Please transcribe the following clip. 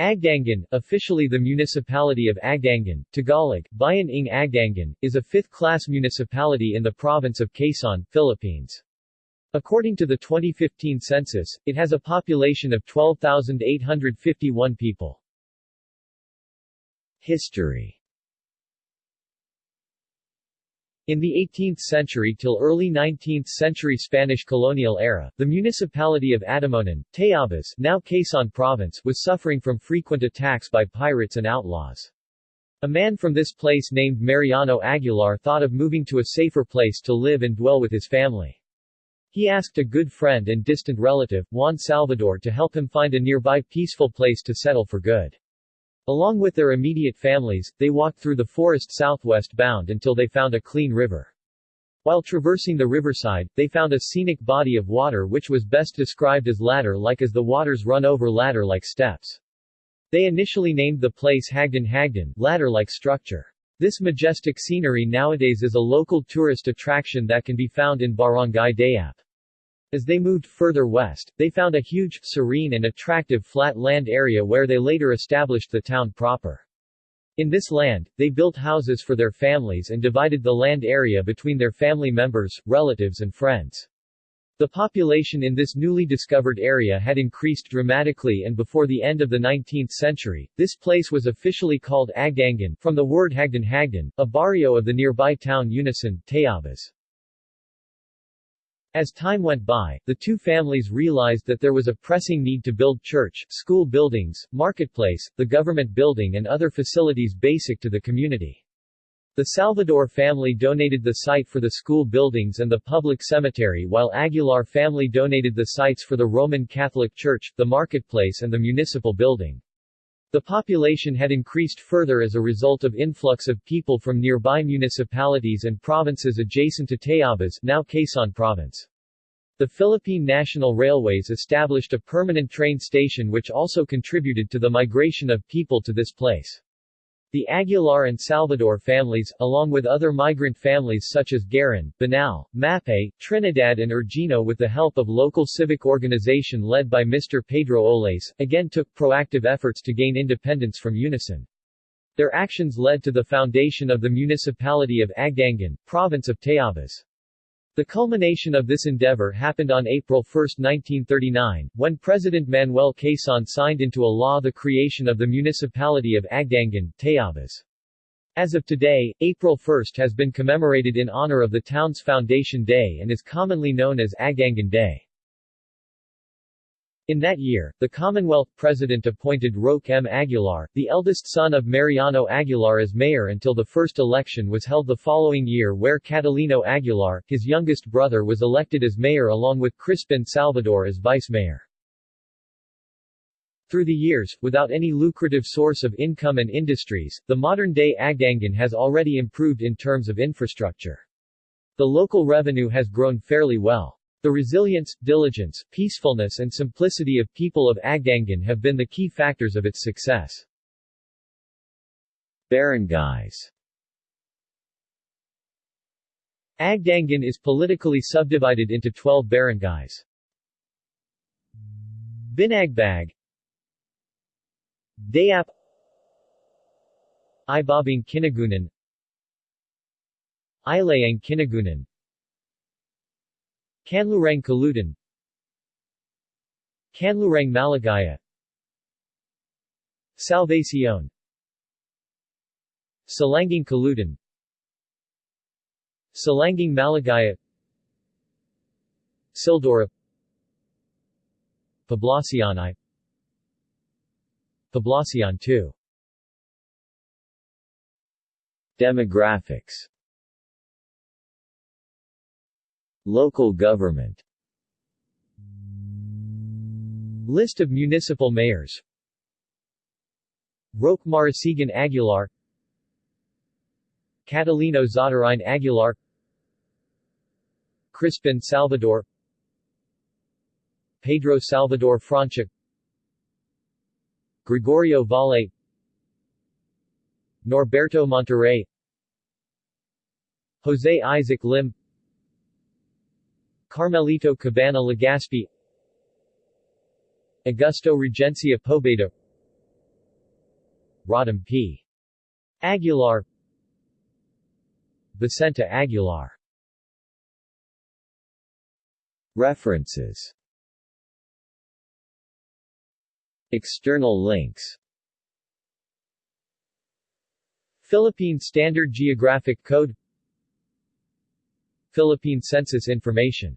Agdangan, officially the municipality of Agdangan, Tagalog, Bayan ng Agdangan, is a fifth-class municipality in the province of Quezon, Philippines. According to the 2015 census, it has a population of 12,851 people. History In the 18th century till early 19th century Spanish colonial era, the municipality of Adamonan, Tayabas now Quezon Province was suffering from frequent attacks by pirates and outlaws. A man from this place named Mariano Aguilar thought of moving to a safer place to live and dwell with his family. He asked a good friend and distant relative, Juan Salvador to help him find a nearby peaceful place to settle for good. Along with their immediate families, they walked through the forest southwest bound until they found a clean river. While traversing the riverside, they found a scenic body of water which was best described as ladder-like as the waters run over ladder-like steps. They initially named the place Hagdan Hagdan, ladder-like structure. This majestic scenery nowadays is a local tourist attraction that can be found in Barangay Dayap. As they moved further west, they found a huge, serene and attractive flat land area where they later established the town proper. In this land, they built houses for their families and divided the land area between their family members, relatives and friends. The population in this newly discovered area had increased dramatically and before the end of the 19th century, this place was officially called Agdangan, from the word Hagdan Hagdan, a barrio of the nearby town Unisan, Tayabas. As time went by, the two families realized that there was a pressing need to build church, school buildings, marketplace, the government building and other facilities basic to the community. The Salvador family donated the site for the school buildings and the public cemetery while Aguilar family donated the sites for the Roman Catholic Church, the marketplace and the municipal building. The population had increased further as a result of influx of people from nearby municipalities and provinces adjacent to Tayabas now Quezon Province. The Philippine National Railways established a permanent train station which also contributed to the migration of people to this place. The Aguilar and Salvador families, along with other migrant families such as Garin, Banal, Mapay, Trinidad and Urgino with the help of local civic organization led by Mr. Pedro Oles, again took proactive efforts to gain independence from Unisan. Their actions led to the foundation of the municipality of Agdangan, province of Tayabas. The culmination of this endeavor happened on April 1, 1939, when President Manuel Quezon signed into a law the creation of the municipality of Agdangan, Tayabas. As of today, April 1 has been commemorated in honor of the town's foundation day and is commonly known as Agdangan Day. In that year, the Commonwealth President appointed Roque M. Aguilar, the eldest son of Mariano Aguilar as mayor until the first election was held the following year where Catalino Aguilar, his youngest brother was elected as mayor along with Crispin Salvador as vice-mayor. Through the years, without any lucrative source of income and industries, the modern-day Agdangan has already improved in terms of infrastructure. The local revenue has grown fairly well. The resilience, diligence, peacefulness and simplicity of people of Agdangan have been the key factors of its success. Barangays. Agdangan is politically subdivided into 12 barangays. Binagbag. Dayap. Ibabang Kinagunan. Ilayang Kinagunan Kanlurang Calutan Kanlurang Maligaya. Salvacion. Silangang Calutan Silangang Maligaya. Sildora. Poblacion I Poblacion II Demographics Local government. List of municipal mayors. Roque Marasigan Aguilar. Catalino Zadarine Aguilar. Crispin Salvador. Pedro Salvador Francia Gregorio Valle. Norberto Monterrey. Jose Isaac Lim Carmelito Cabana Legaspi Augusto Regencia Pobeda Rodham P. Aguilar Vicenta Aguilar. References. External links. Philippine Standard Geographic Code Philippine Census Information